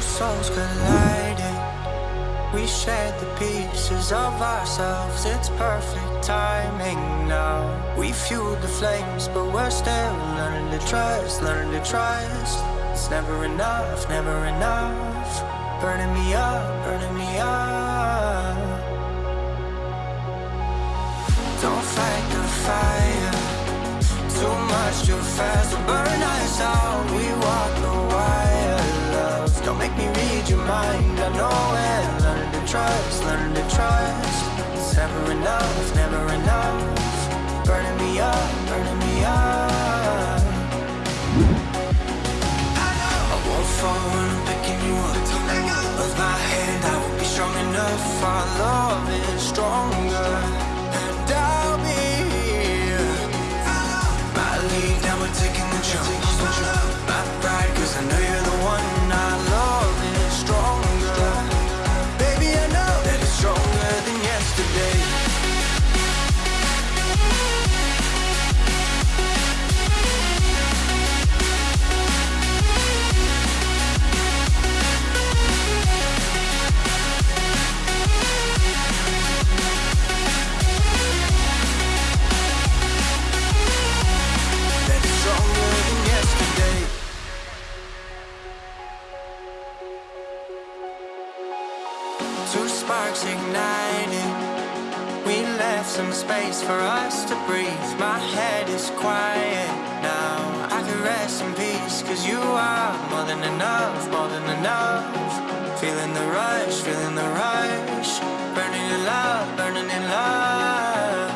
Souls colliding. We shared the pieces of ourselves. It's perfect timing now. We fueled the flames, but we're still learning to trust, learning to trust. It's never enough, never enough. Burning me up, burning me up. Mind. I know it. Learn to trust, learn to trust. It's never enough, never enough. Burning me up, for us to breathe. My head is quiet now. I can rest in peace, cause you are more than enough, more than enough. Feeling the rush, feeling the rush. Burning in love, burning in love.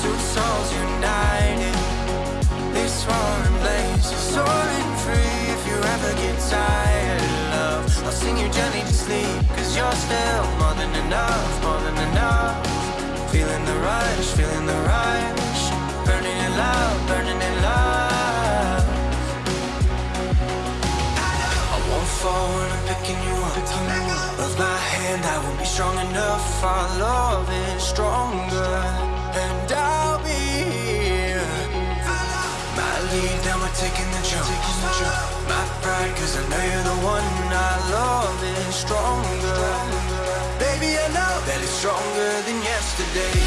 Two souls united. This roaring blaze is soaring free. If you ever get tired, You gently to sleep. Cause you're still more than enough, more than enough. Feeling the rush, feeling the rush. Burning in love, burning in love. I won't fall when I'm picking you up. Of my hand, I will be strong enough. Our love is stronger, and I'll be here. My lead, now we're taking the jump. My pride, cause I know you're the one. Stronger. Baby, I know that it's stronger than yesterday.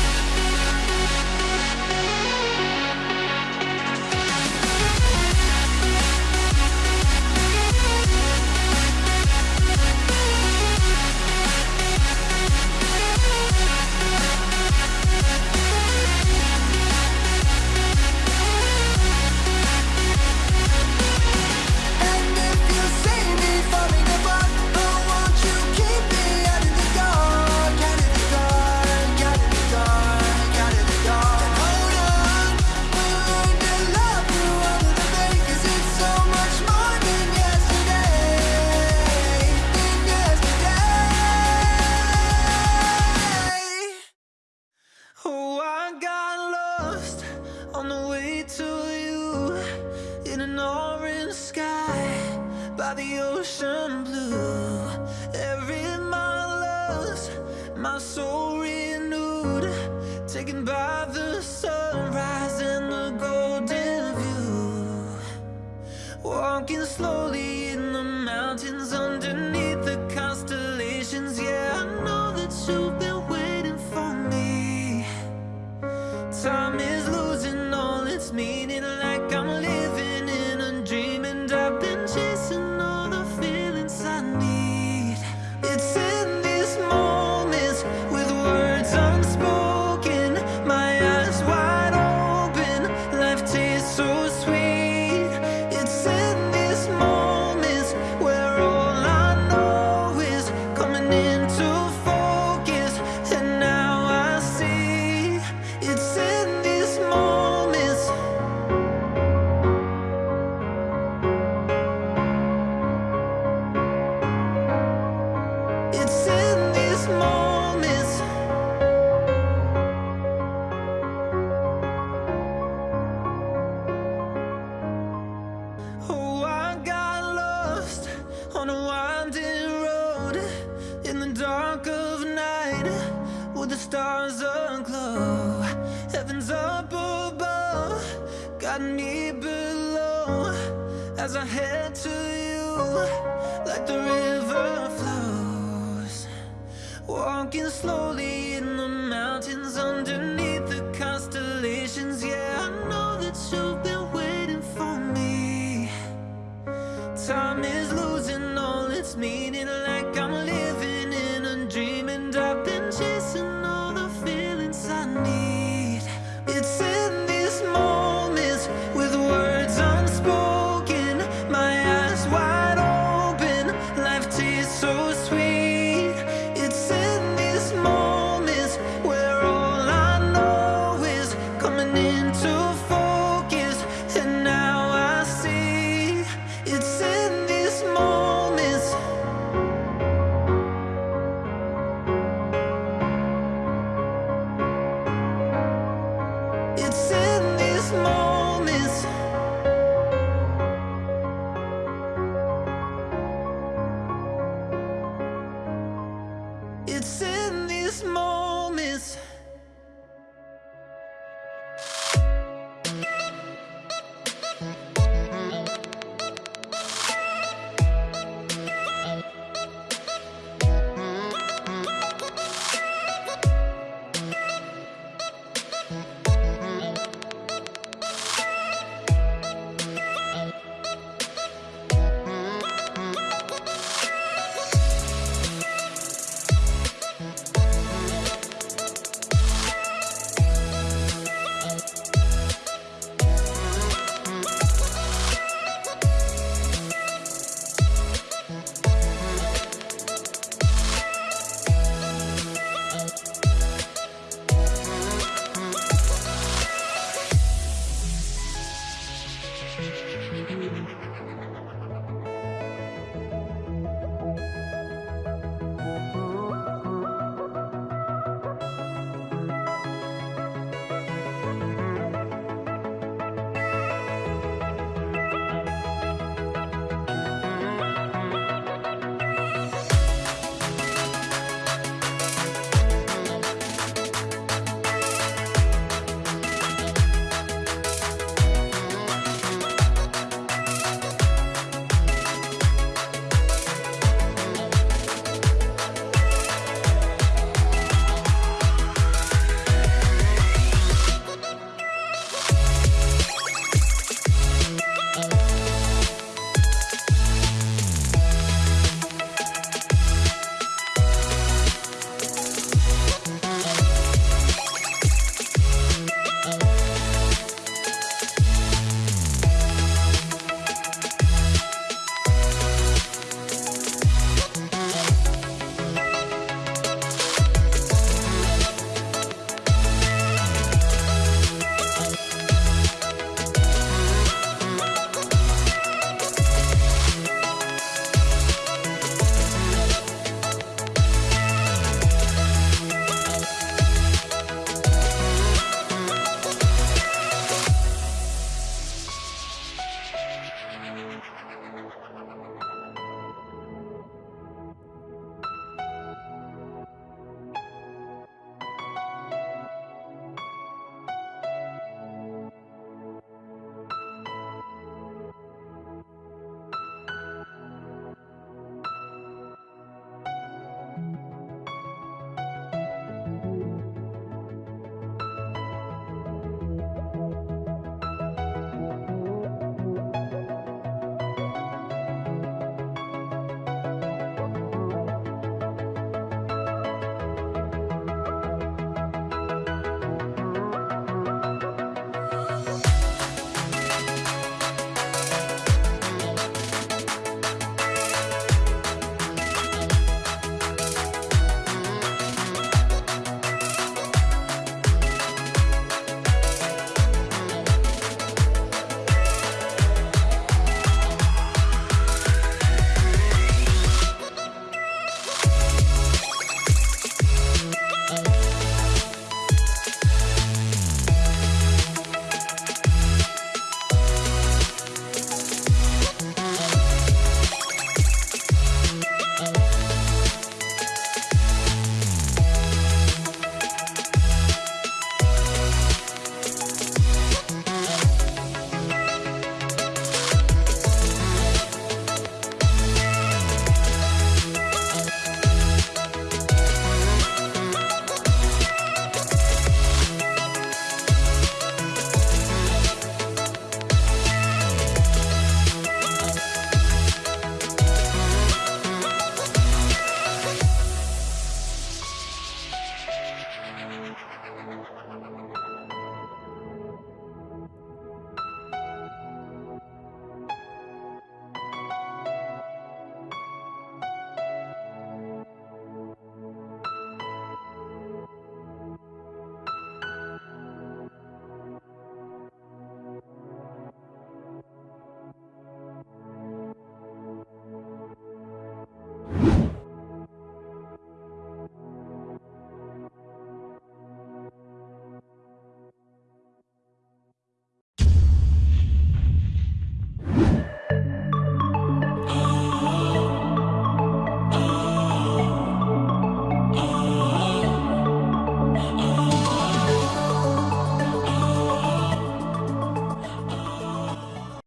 The ocean blue. Every mile lost, my soul renewed, taken by the sunrise and the golden view. Walking slowly in the mountains underneath the constellations. Yeah, I know that you've been aglow Heaven's up above. Got me below. As I head to you Like the river flows. Walking slowly in the mountains Underneath the constellations. Yeah, I know that you've been waiting for me. Time is